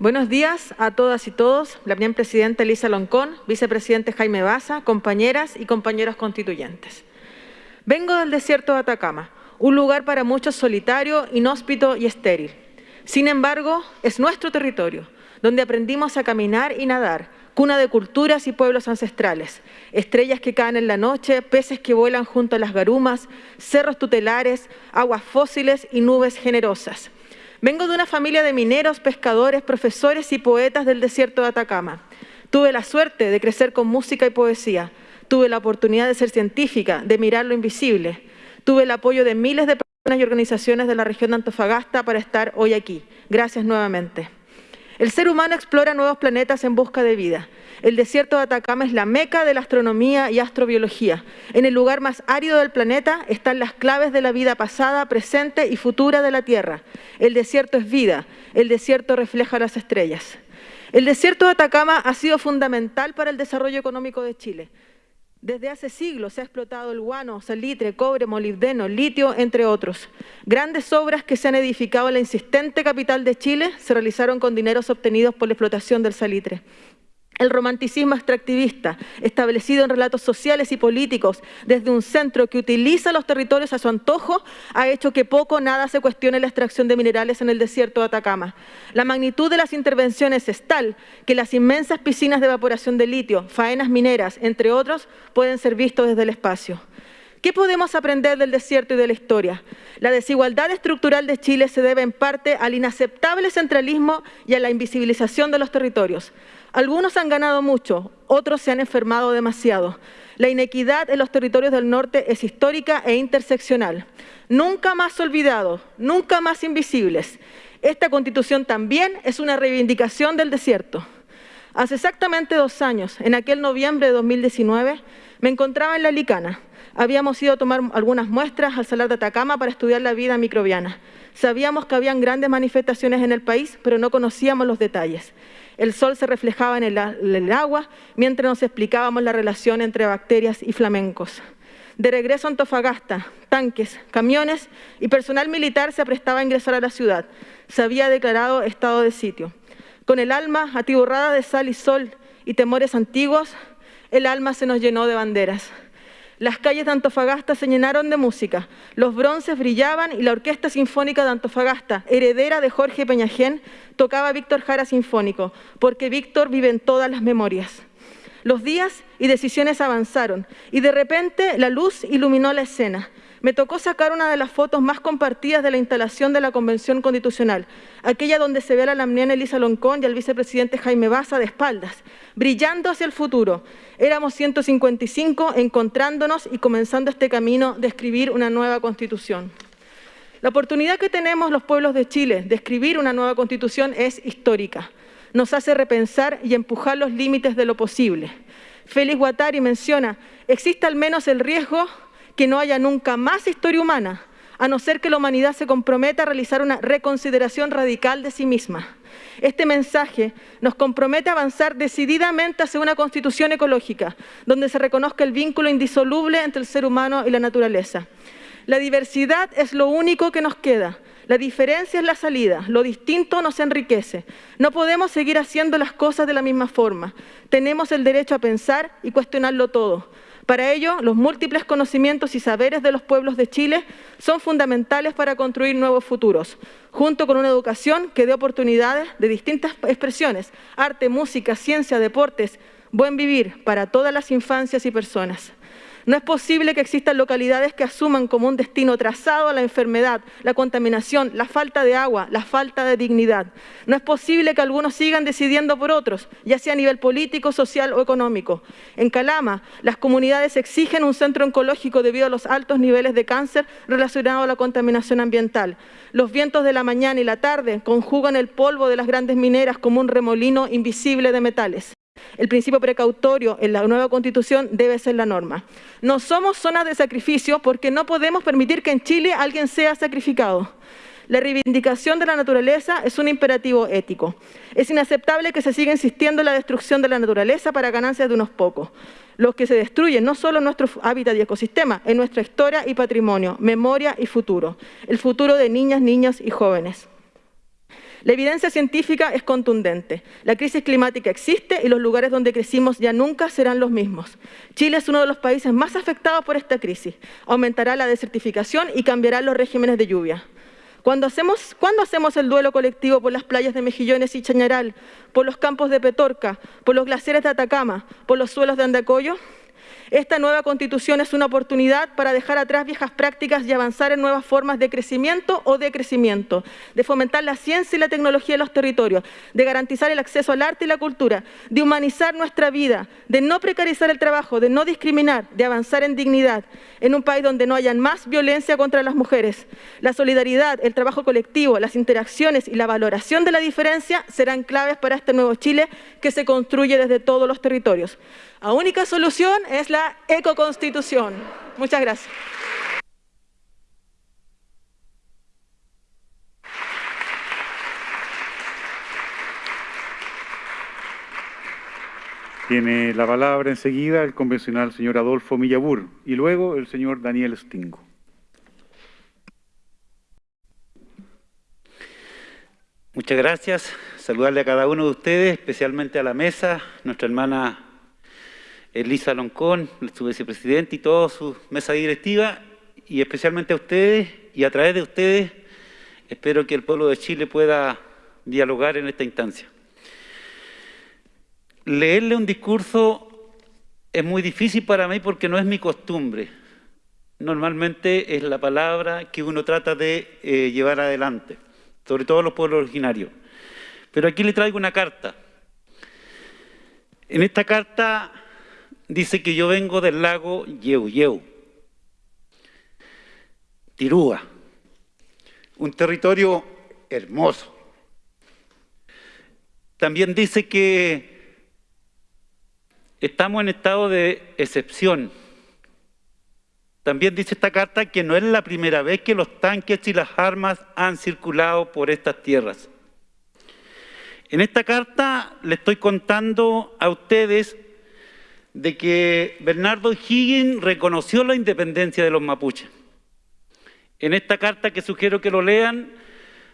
Buenos días a todas y todos, la primera presidenta Elisa Loncón, vicepresidente Jaime Baza, compañeras y compañeros constituyentes. Vengo del desierto de Atacama, un lugar para muchos solitario, inhóspito y estéril. Sin embargo, es nuestro territorio, donde aprendimos a caminar y nadar, cuna de culturas y pueblos ancestrales, estrellas que caen en la noche, peces que vuelan junto a las garumas, cerros tutelares, aguas fósiles y nubes generosas. Vengo de una familia de mineros, pescadores, profesores y poetas del desierto de Atacama. Tuve la suerte de crecer con música y poesía. Tuve la oportunidad de ser científica, de mirar lo invisible. Tuve el apoyo de miles de personas y organizaciones de la región de Antofagasta para estar hoy aquí. Gracias nuevamente. El ser humano explora nuevos planetas en busca de vida. El desierto de Atacama es la meca de la astronomía y astrobiología. En el lugar más árido del planeta están las claves de la vida pasada, presente y futura de la Tierra. El desierto es vida, el desierto refleja las estrellas. El desierto de Atacama ha sido fundamental para el desarrollo económico de Chile. Desde hace siglos se ha explotado el guano, salitre, cobre, molibdeno, litio, entre otros. Grandes obras que se han edificado en la insistente capital de Chile se realizaron con dineros obtenidos por la explotación del salitre. El romanticismo extractivista, establecido en relatos sociales y políticos desde un centro que utiliza los territorios a su antojo, ha hecho que poco o nada se cuestione la extracción de minerales en el desierto de Atacama. La magnitud de las intervenciones es tal que las inmensas piscinas de evaporación de litio, faenas mineras, entre otros, pueden ser vistos desde el espacio. ¿Qué podemos aprender del desierto y de la historia? La desigualdad estructural de Chile se debe en parte al inaceptable centralismo y a la invisibilización de los territorios. Algunos han ganado mucho, otros se han enfermado demasiado. La inequidad en los territorios del norte es histórica e interseccional. Nunca más olvidados, nunca más invisibles. Esta constitución también es una reivindicación del desierto. Hace exactamente dos años, en aquel noviembre de 2019, me encontraba en La Licana. Habíamos ido a tomar algunas muestras al Salar de Atacama para estudiar la vida microbiana. Sabíamos que habían grandes manifestaciones en el país, pero no conocíamos los detalles. El sol se reflejaba en el, agua mientras nos explicábamos la relación entre bacterias y flamencos. De regreso a Antofagasta, tanques, camiones y personal militar se prestaba a ingresar a la ciudad. Se había declarado estado de sitio. Con el alma atiborrada de sal y sol y temores antiguos, el alma se nos llenó de banderas. Las calles de Antofagasta se llenaron de música, los bronces brillaban y la Orquesta Sinfónica de Antofagasta, heredera de Jorge Peñajén, tocaba Víctor Jara Sinfónico, porque Víctor vive en todas las memorias. Los días y decisiones avanzaron y de repente la luz iluminó la escena me tocó sacar una de las fotos más compartidas de la instalación de la Convención Constitucional, aquella donde se ve a la lamniana Elisa Loncón y al vicepresidente Jaime Baza de espaldas, brillando hacia el futuro. Éramos 155 encontrándonos y comenzando este camino de escribir una nueva Constitución. La oportunidad que tenemos los pueblos de Chile de escribir una nueva Constitución es histórica. Nos hace repensar y empujar los límites de lo posible. Félix Guattari menciona, existe al menos el riesgo que no haya nunca más historia humana, a no ser que la humanidad se comprometa a realizar una reconsideración radical de sí misma. Este mensaje nos compromete a avanzar decididamente hacia una constitución ecológica, donde se reconozca el vínculo indisoluble entre el ser humano y la naturaleza. La diversidad es lo único que nos queda. La diferencia es la salida, lo distinto nos enriquece. No podemos seguir haciendo las cosas de la misma forma. Tenemos el derecho a pensar y cuestionarlo todo. Para ello, los múltiples conocimientos y saberes de los pueblos de Chile son fundamentales para construir nuevos futuros, junto con una educación que dé oportunidades de distintas expresiones, arte, música, ciencia, deportes, buen vivir para todas las infancias y personas. No es posible que existan localidades que asuman como un destino trazado a la enfermedad, la contaminación, la falta de agua, la falta de dignidad. No es posible que algunos sigan decidiendo por otros, ya sea a nivel político, social o económico. En Calama, las comunidades exigen un centro oncológico debido a los altos niveles de cáncer relacionados a la contaminación ambiental. Los vientos de la mañana y la tarde conjugan el polvo de las grandes mineras como un remolino invisible de metales. El principio precautorio en la nueva Constitución debe ser la norma. No somos zonas de sacrificio porque no podemos permitir que en Chile alguien sea sacrificado. La reivindicación de la naturaleza es un imperativo ético. Es inaceptable que se siga insistiendo en la destrucción de la naturaleza para ganancias de unos pocos. Los que se destruyen no solo nuestro hábitat y ecosistema, en nuestra historia y patrimonio, memoria y futuro. El futuro de niñas, niños y jóvenes. La evidencia científica es contundente. La crisis climática existe y los lugares donde crecimos ya nunca serán los mismos. Chile es uno de los países más afectados por esta crisis. Aumentará la desertificación y cambiarán los regímenes de lluvia. Cuando hacemos, hacemos el duelo colectivo por las playas de Mejillones y Chañaral, por los campos de Petorca, por los glaciares de Atacama, por los suelos de Andacoyo, esta nueva constitución es una oportunidad para dejar atrás viejas prácticas y avanzar en nuevas formas de crecimiento o de crecimiento, de fomentar la ciencia y la tecnología en los territorios, de garantizar el acceso al arte y la cultura, de humanizar nuestra vida, de no precarizar el trabajo, de no discriminar, de avanzar en dignidad, en un país donde no haya más violencia contra las mujeres. La solidaridad, el trabajo colectivo, las interacciones y la valoración de la diferencia serán claves para este nuevo Chile que se construye desde todos los territorios. La única solución es la ecoconstitución. Muchas gracias. Tiene la palabra enseguida el convencional señor Adolfo Millabur y luego el señor Daniel Stingo. Muchas gracias. Saludarle a cada uno de ustedes, especialmente a la mesa, nuestra hermana Elisa Loncón, su vicepresidente y toda su mesa directiva, y especialmente a ustedes, y a través de ustedes, espero que el pueblo de Chile pueda dialogar en esta instancia. Leerle un discurso es muy difícil para mí porque no es mi costumbre. Normalmente es la palabra que uno trata de eh, llevar adelante, sobre todo los pueblos originarios. Pero aquí le traigo una carta. En esta carta dice que yo vengo del lago Yeu Yeu, Tirúa, un territorio hermoso. También dice que estamos en estado de excepción. También dice esta carta que no es la primera vez que los tanques y las armas han circulado por estas tierras. En esta carta le estoy contando a ustedes de que Bernardo Higgins reconoció la independencia de los mapuches. En esta carta que sugiero que lo lean,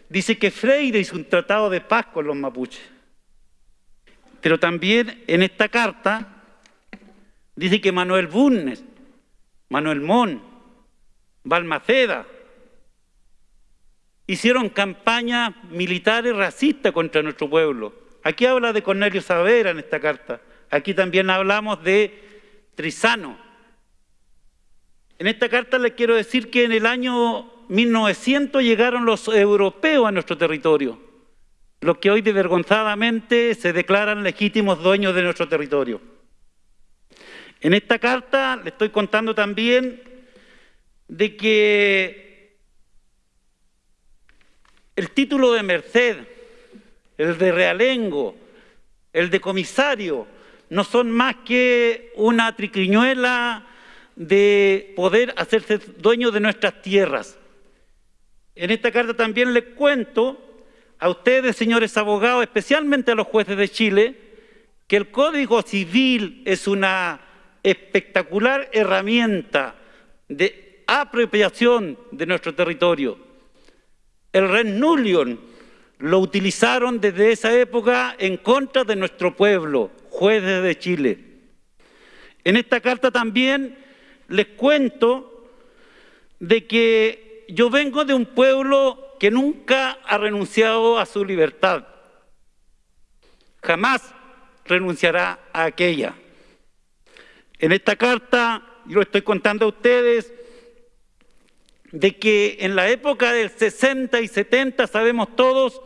dice que Freire hizo un tratado de paz con los mapuches. Pero también en esta carta dice que Manuel Bunnes, Manuel Mon, Balmaceda, hicieron campañas militares racistas contra nuestro pueblo. Aquí habla de Cornelio Saavedra en esta carta. Aquí también hablamos de Trizano. En esta carta les quiero decir que en el año 1900 llegaron los europeos a nuestro territorio, los que hoy desvergonzadamente se declaran legítimos dueños de nuestro territorio. En esta carta le estoy contando también de que el título de merced, el de realengo, el de comisario, no son más que una triquiñuela de poder hacerse dueño de nuestras tierras. En esta carta también les cuento a ustedes, señores abogados, especialmente a los jueces de Chile, que el Código Civil es una espectacular herramienta de apropiación de nuestro territorio. El Ren Nullion lo utilizaron desde esa época en contra de nuestro pueblo, jueces de Chile. En esta carta también les cuento de que yo vengo de un pueblo que nunca ha renunciado a su libertad. Jamás renunciará a aquella. En esta carta, yo lo estoy contando a ustedes, de que en la época del 60 y 70 sabemos todos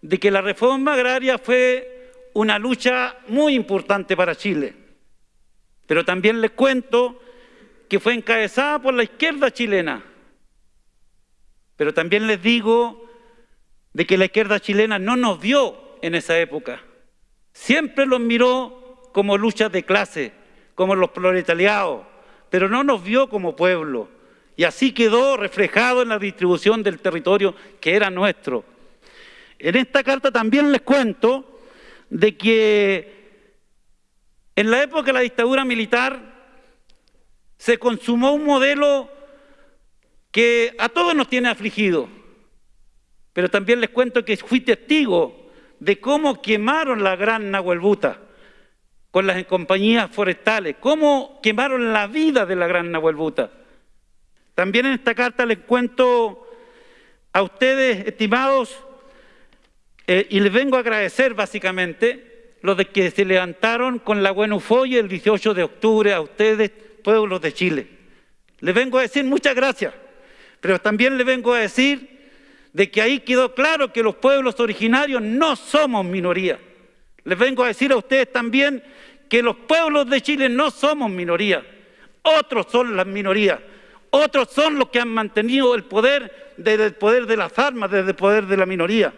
de que la reforma agraria fue una lucha muy importante para Chile. Pero también les cuento que fue encabezada por la izquierda chilena. Pero también les digo de que la izquierda chilena no nos vio en esa época. Siempre los miró como luchas de clase, como los proletariados, pero no nos vio como pueblo. Y así quedó reflejado en la distribución del territorio que era nuestro. En esta carta también les cuento de que en la época de la dictadura militar se consumó un modelo que a todos nos tiene afligido. pero también les cuento que fui testigo de cómo quemaron la gran Nahuelbuta con las compañías forestales, cómo quemaron la vida de la gran Nahuelbuta. También en esta carta les cuento a ustedes, estimados, eh, y les vengo a agradecer básicamente los de que se levantaron con la buena ufoya el 18 de octubre a ustedes, pueblos de Chile. Les vengo a decir muchas gracias, pero también les vengo a decir de que ahí quedó claro que los pueblos originarios no somos minoría. Les vengo a decir a ustedes también que los pueblos de Chile no somos minoría, otros son las minorías. Otros son los que han mantenido el poder desde el poder de las armas, desde el poder de la minoría.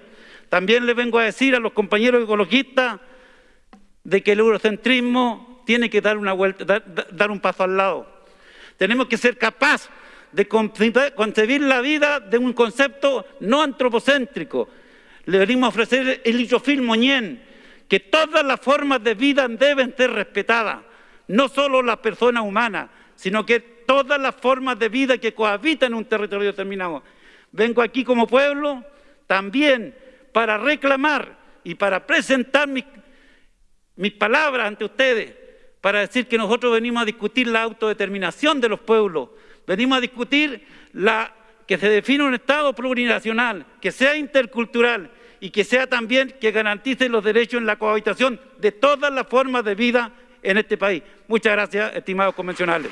También le vengo a decir a los compañeros ecologistas de que el eurocentrismo tiene que dar una vuelta, dar, un paso al lado. Tenemos que ser capaces de concebir la vida de un concepto no antropocéntrico. Le venimos a ofrecer el lichofil moñén, que todas las formas de vida deben ser respetadas, no solo las personas humanas, sino que todas las formas de vida que cohabitan en un territorio determinado. Vengo aquí como pueblo también para reclamar y para presentar mis, palabras ante ustedes, para decir que nosotros venimos a discutir la autodeterminación de los pueblos, venimos a discutir la, que se define un Estado plurinacional, que sea intercultural y que sea también que garantice los derechos en la cohabitación de todas las formas de vida en este país. Muchas gracias, estimados convencionales.